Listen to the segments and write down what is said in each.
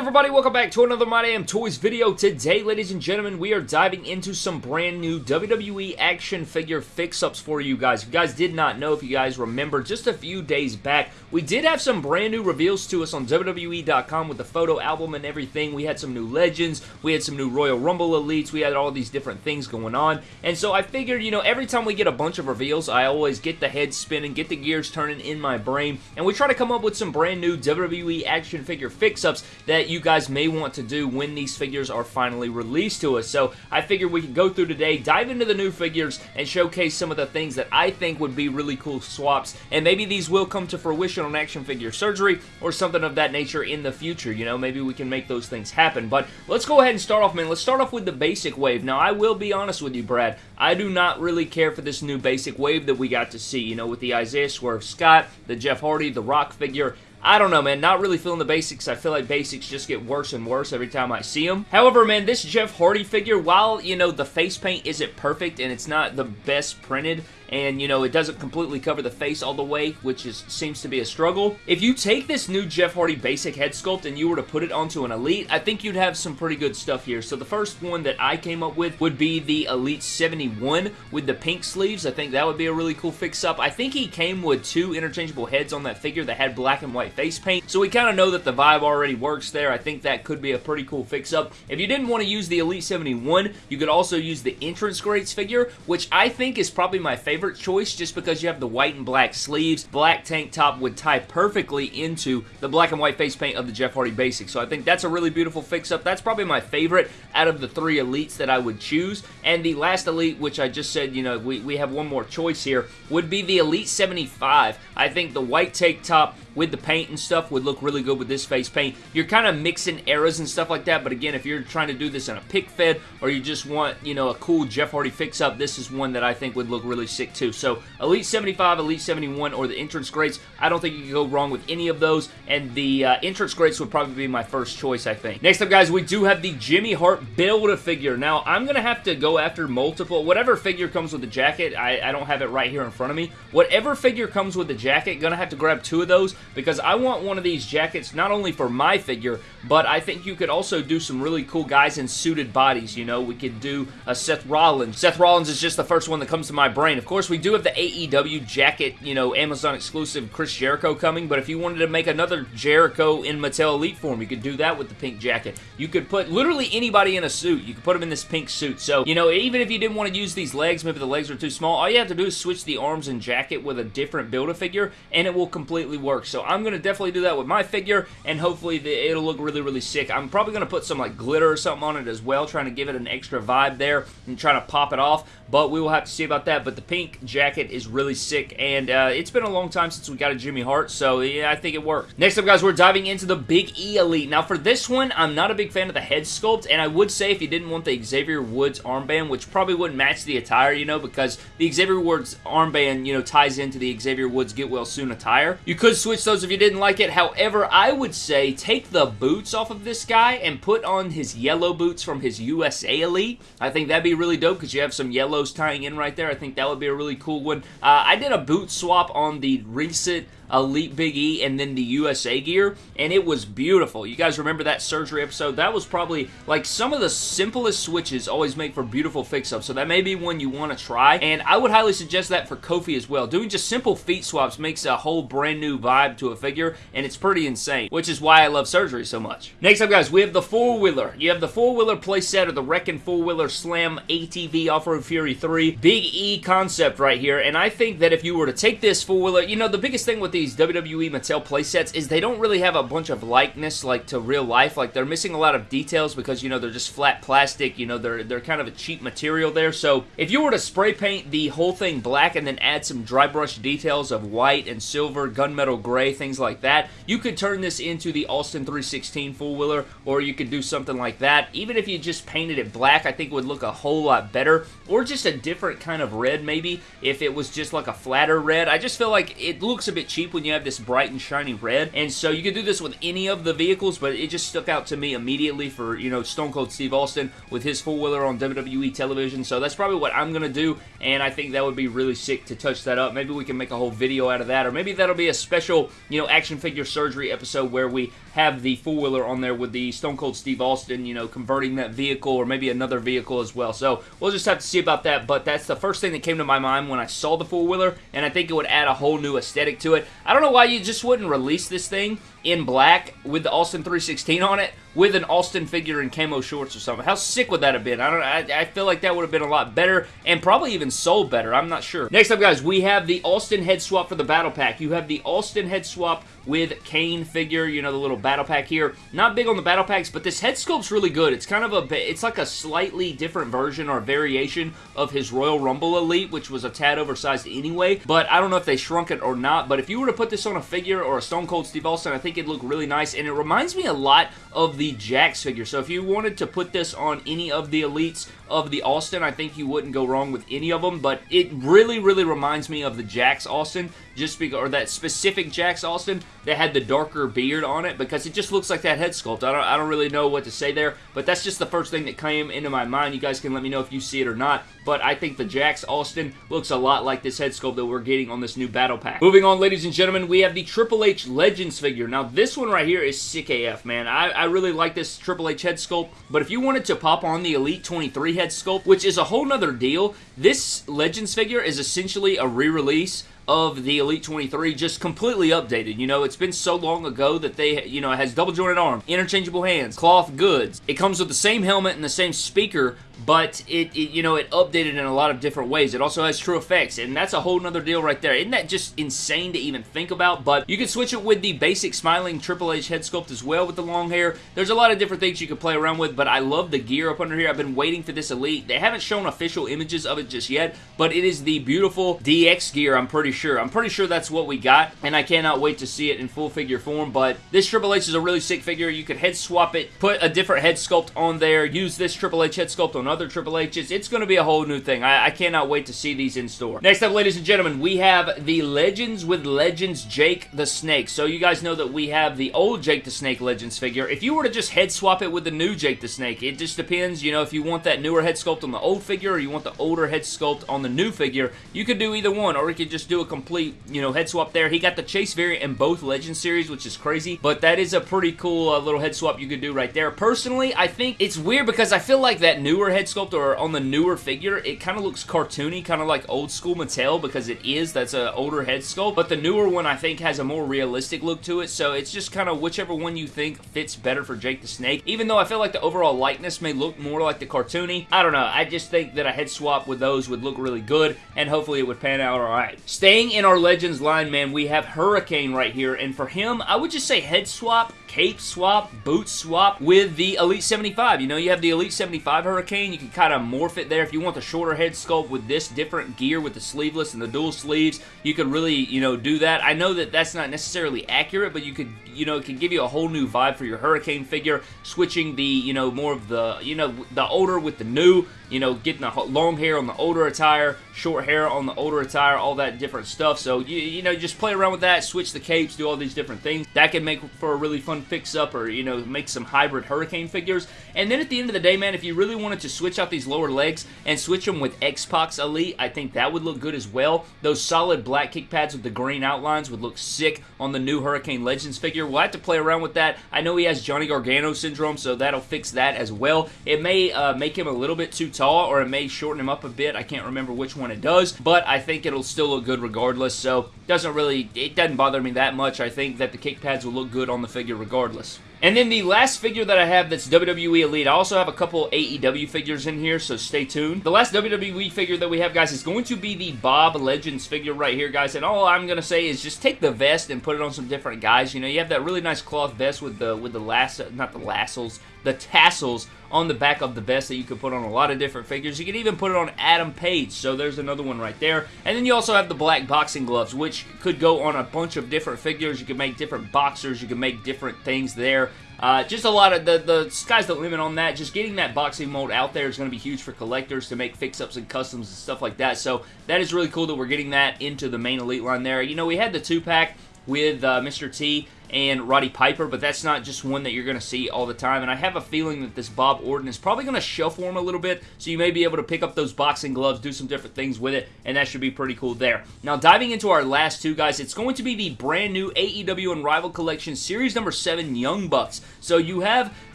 everybody? Welcome back to another My Damn Toys video. Today, ladies and gentlemen, we are diving into some brand new WWE action figure fix-ups for you guys. If you guys did not know, if you guys remember, just a few days back, we did have some brand new reveals to us on WWE.com with the photo album and everything. We had some new legends, we had some new Royal Rumble elites, we had all these different things going on. And so I figured, you know, every time we get a bunch of reveals, I always get the head spinning, get the gears turning in my brain, and we try to come up with some brand new WWE action figure fix-ups that you guys may want to do when these figures are finally released to us. So I figured we could go through today, dive into the new figures, and showcase some of the things that I think would be really cool swaps. And maybe these will come to fruition on action figure surgery or something of that nature in the future. You know, maybe we can make those things happen. But let's go ahead and start off, man. Let's start off with the basic wave. Now, I will be honest with you, Brad. I do not really care for this new basic wave that we got to see, you know, with the Isaiah Swerve Scott, the Jeff Hardy, the Rock figure. I don't know, man. Not really feeling the basics. I feel like basics just get worse and worse every time I see them. However, man, this Jeff Hardy figure, while, you know, the face paint isn't perfect and it's not the best printed, and you know it doesn't completely cover the face all the way which is seems to be a struggle. If you take this new Jeff Hardy basic head sculpt and you were to put it onto an Elite I think you'd have some pretty good stuff here. So the first one that I came up with would be the Elite 71 with the pink sleeves. I think that would be a really cool fix up I think he came with two interchangeable heads on that figure that had black and white face paint so we kind of know that the vibe already works there. I think that could be a pretty cool fix up if you didn't want to use the Elite 71 you could also use the entrance greats figure which I think is probably my favorite favorite choice just because you have the white and black sleeves. Black tank top would tie perfectly into the black and white face paint of the Jeff Hardy Basic. So I think that's a really beautiful fix-up. That's probably my favorite out of the three Elites that I would choose. And the last Elite, which I just said, you know, we, we have one more choice here, would be the Elite 75. I think the white tank top with the paint and stuff would look really good with this face paint. You're kind of mixing eras and stuff like that, but again, if you're trying to do this in a pic fed or you just want, you know, a cool Jeff Hardy fix-up, this is one that I think would look really sick too. So, Elite 75, Elite 71, or the entrance greats, I don't think you can go wrong with any of those, and the uh, entrance greats would probably be my first choice, I think. Next up, guys, we do have the Jimmy Hart Build-A-Figure. Now, I'm going to have to go after multiple, whatever figure comes with the jacket, I, I don't have it right here in front of me. Whatever figure comes with the jacket, going to have to grab two of those because I want one of these jackets not only for my figure, but I think you could also do some really cool guys in suited bodies, you know. We could do a Seth Rollins. Seth Rollins is just the first one that comes to my brain. Of course, we do have the AEW jacket, you know, Amazon exclusive Chris Jericho coming, but if you wanted to make another Jericho in Mattel Elite form, you could do that with the pink jacket. You could put literally anybody in a suit. You could put them in this pink suit. So, you know, even if you didn't want to use these legs, maybe the legs are too small, all you have to do is switch the arms and jacket with a different Build-A-Figure, and it will completely work. So I'm going to definitely do that with my figure, and hopefully the, it'll look really, really sick. I'm probably going to put some like glitter or something on it as well, trying to give it an extra vibe there and trying to pop it off, but we will have to see about that. But the pink jacket is really sick, and uh, it's been a long time since we got a Jimmy Hart, so yeah, I think it worked. Next up, guys, we're diving into the Big E Elite. Now, for this one, I'm not a big fan of the head sculpt, and I would say if you didn't want the Xavier Woods armband, which probably wouldn't match the attire, you know, because the Xavier Woods armband, you know, ties into the Xavier Woods Get Well Soon attire. You could switch those if you didn't like it. However, I would say take the boots off of this guy and put on his yellow boots from his USA Elite. I think that'd be really dope because you have some tying in right there. I think that would be a really cool one. Uh, I did a boot swap on the recent Elite Big E and then the USA gear, and it was beautiful. You guys remember that surgery episode? That was probably, like, some of the simplest switches always make for beautiful fix-ups, so that may be one you want to try, and I would highly suggest that for Kofi as well. Doing just simple feet swaps makes a whole brand new vibe to a figure, and it's pretty insane, which is why I love surgery so much. Next up, guys, we have the four-wheeler. You have the four-wheeler playset or the Wrecking Four-Wheeler Slam ATV Off-Road Fury 3 Big E concept right here, and I think that if you were to take this four-wheeler, you know, the biggest thing with these WWE Mattel playsets is they don't really have a bunch of likeness like to real life. Like they're missing a lot of details because you know they're just flat plastic. You know they're they're kind of a cheap material there. So if you were to spray paint the whole thing black and then add some dry brush details of white and silver, gunmetal gray, things like that, you could turn this into the Austin 316 four wheeler, or you could do something like that. Even if you just painted it black, I think it would look a whole lot better. Or just a different kind of red maybe. maybe if it was just like a flatter red. I just feel like it looks a bit cheap when you have this bright and shiny red. And so you could do this with any of the vehicles, but it just stuck out to me immediately for, you know, Stone Cold Steve Austin with his four-wheeler on WWE television. So that's probably what I'm going to do, and I think that would be really sick to touch that up. Maybe we can make a whole video out of that, or maybe that'll be a special, you know, action figure surgery episode where we have the four-wheeler on there with the Stone Cold Steve Austin, you know, converting that vehicle or maybe another vehicle as well. So we'll just have to see about that, but that's the first thing that came to my mind when I saw the four-wheeler, and I think it would add a whole new aesthetic to it. I don't know why you just wouldn't release this thing in black with the Austin 316 on it with an Austin figure in camo shorts or something. How sick would that have been? I don't I, I feel like that would have been a lot better and probably even sold better. I'm not sure. Next up, guys, we have the Austin head swap for the battle pack. You have the Austin head swap with Kane figure, you know, the little battle pack here. Not big on the battle packs, but this head sculpt's really good. It's kind of a, bit it's like a slightly different version or variation of his Royal Rumble Elite, which was a tad oversized anyway, but I don't know if they shrunk it or not, but if you were to put this on a figure or a Stone Cold Steve Austin, I think it'd look really nice, and it reminds me a lot of the Jakks figure. So if you wanted to put this on any of the Elites of the Austin, I think you wouldn't go wrong with any of them, but it really, really reminds me of the Jakks Austin, just because, or that specific Jakks Austin that had the darker beard on it, because it just looks like that head sculpt. I don't, I don't really know what to say there, but that's just the first thing that came into my mind. You guys can let me know if you see it or not, but I think the Jakks Austin looks a lot like this head sculpt that we're getting on this new battle pack. Moving on, ladies and gentlemen, we have the Triple H Legends figure. Now, this one right here is sick AF, man. I, I really like this Triple H head sculpt, but if you wanted to pop on the Elite 23 head sculpt, which is a whole nother deal, this Legends figure is essentially a re-release of the Elite 23 just completely updated. You know, it's been so long ago that they, you know, it has double jointed arm, interchangeable hands, cloth goods. It comes with the same helmet and the same speaker, but it, it, you know, it updated in a lot of different ways. It also has TrueFX and that's a whole nother deal right there. Isn't that just insane to even think about? But you can switch it with the basic smiling Triple H head sculpt as well with the long hair. There's a lot of different things you can play around with, but I love the gear up under here. I've been waiting for this Elite. They haven't shown official images of it just yet, but it is the beautiful DX gear, I'm pretty sure. I'm pretty sure that's what we got, and I cannot wait to see it in full figure form, but this Triple H is a really sick figure. You could head swap it, put a different head sculpt on there, use this Triple H head sculpt on other Triple H's. It's going to be a whole new thing. I, I cannot wait to see these in store. Next up, ladies and gentlemen, we have the Legends with Legends Jake the Snake. So you guys know that we have the old Jake the Snake Legends figure. If you were to just head swap it with the new Jake the Snake, it just depends, you know, if you want that newer head sculpt on the old figure or you want the older head sculpt on the new figure, you could do either one, or you could just do a complete, you know, head swap there. He got the Chase variant in both Legend series, which is crazy, but that is a pretty cool uh, little head swap you could do right there. Personally, I think it's weird because I feel like that newer head sculpt or on the newer figure, it kind of looks cartoony, kind of like old school Mattel because it is. That's an older head sculpt. But the newer one, I think, has a more realistic look to it. So it's just kind of whichever one you think fits better for Jake the Snake. Even though I feel like the overall likeness may look more like the cartoony, I don't know. I just think that a head swap with those would look really good and hopefully it would pan out alright. Staying in our Legends line, man, we have Hurricane right here. And for him, I would just say head swap cape swap, boot swap with the Elite 75. You know, you have the Elite 75 Hurricane. You can kind of morph it there. If you want the shorter head sculpt with this different gear with the sleeveless and the dual sleeves, you could really, you know, do that. I know that that's not necessarily accurate, but you could, you know, it can give you a whole new vibe for your Hurricane figure, switching the, you know, more of the, you know, the older with the new, you know, getting the long hair on the older attire, short hair on the older attire, all that different stuff. So, you, you know, just play around with that, switch the capes, do all these different things. That can make for a really fun fix up or, you know, make some hybrid Hurricane figures. And then at the end of the day, man, if you really wanted to switch out these lower legs and switch them with X-Pac's Elite, I think that would look good as well. Those solid black kick pads with the green outlines would look sick on the new Hurricane Legends figure. We'll have to play around with that. I know he has Johnny Gargano syndrome, so that'll fix that as well. It may uh, make him a little bit too tall, or it may shorten him up a bit. I can't remember which one it does, but I think it'll still look good regardless, so doesn't really, it doesn't bother me that much. I think that the kick pads will look good on the figure regardless. And then the last figure that I have that's WWE Elite, I also have a couple AEW figures in here, so stay tuned. The last WWE figure that we have, guys, is going to be the Bob Legends figure right here, guys. And all I'm going to say is just take the vest and put it on some different guys. You know, you have that really nice cloth vest with the, with the lasso, not the lassos, the tassels on the back of the vest that you could put on a lot of different figures. You could even put it on Adam Page, so there's another one right there. And then you also have the black boxing gloves, which could go on a bunch of different figures. You could make different boxers. You can make different things there. Uh, just a lot of the, the sky's the limit on that. Just getting that boxing mold out there is going to be huge for collectors to make fix-ups and customs and stuff like that. So that is really cool that we're getting that into the main Elite line there. You know, we had the two-pack with uh, Mr. T and Roddy Piper, but that's not just one that you're going to see all the time. And I have a feeling that this Bob Orton is probably going to shuffle him a little bit, so you may be able to pick up those boxing gloves, do some different things with it, and that should be pretty cool there. Now, diving into our last two guys, it's going to be the brand new AEW Unrivaled Collection Series number 7 Young Bucks. So you have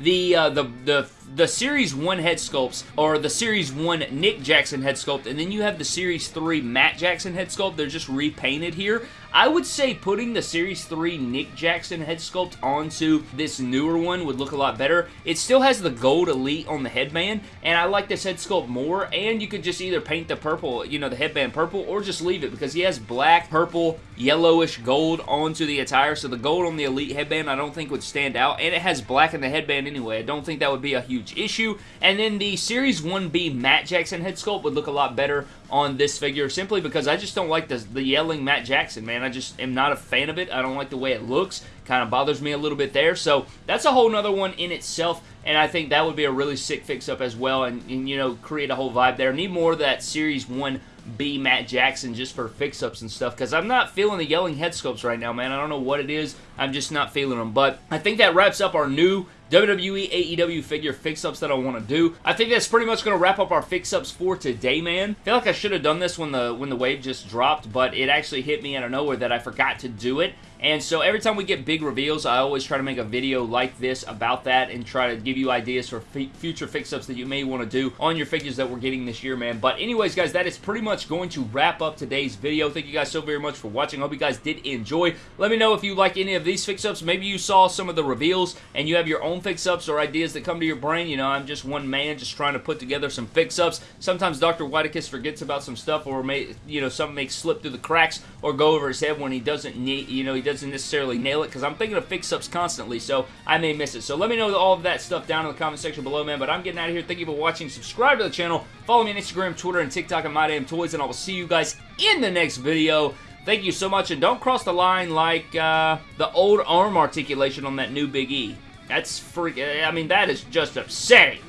the uh, the the the Series 1 head sculpts, or the Series 1 Nick Jackson head sculpt, and then you have the Series 3 Matt Jackson head sculpt. They're just repainted here. I would say putting the Series 3 Nick Jackson head sculpt onto this newer one would look a lot better. It still has the gold elite on the headband, and I like this head sculpt more, and you could just either paint the purple, you know, the headband purple, or just leave it, because he has black, purple, yellowish gold onto the attire, so the gold on the elite headband I don't think would stand out, and it has black in the headband anyway. I don't think that would be a huge issue, and then the Series 1B Matt Jackson head sculpt would look a lot better on this figure simply because I just don't like the, the yelling Matt Jackson, man. I just am not a fan of it. I don't like the way it looks. Kind of bothers me a little bit there. So that's a whole nother one in itself, and I think that would be a really sick fix-up as well and, and, you know, create a whole vibe there. Need more of that Series 1 B Matt Jackson just for fix-ups and stuff because I'm not feeling the yelling head sculpts right now, man. I don't know what it is. I'm just not feeling them. But I think that wraps up our new WWE AEW figure fix-ups that I want to do. I think that's pretty much going to wrap up our fix-ups for today, man. I feel like I should have done this when the when the wave just dropped, but it actually hit me out of nowhere that I forgot to do it. And so every time we get big reveals, I always try to make a video like this about that and try to give you ideas for future fix-ups that you may want to do on your figures that we're getting this year, man. But anyways, guys, that is pretty much going to wrap up today's video. Thank you guys so very much for watching. Hope you guys did enjoy. Let me know if you like any of these fix-ups. Maybe you saw some of the reveals and you have your own fix-ups or ideas that come to your brain. You know, I'm just one man just trying to put together some fix-ups. Sometimes Dr. Whitekiss forgets about some stuff or, may, you know, something may slip through the cracks or go over his head when he doesn't need, you know, he doesn't necessarily nail it because I'm thinking of fix-ups constantly, so I may miss it. So let me know all of that stuff down in the comment section below, man. But I'm getting out of here. Thank you for watching. Subscribe to the channel. Follow me on Instagram, Twitter, and TikTok at MyDamnToys, and I will see you guys in the next video. Thank you so much, and don't cross the line like uh, the old arm articulation on that new Big E. That's freak. I mean, that is just upsetting.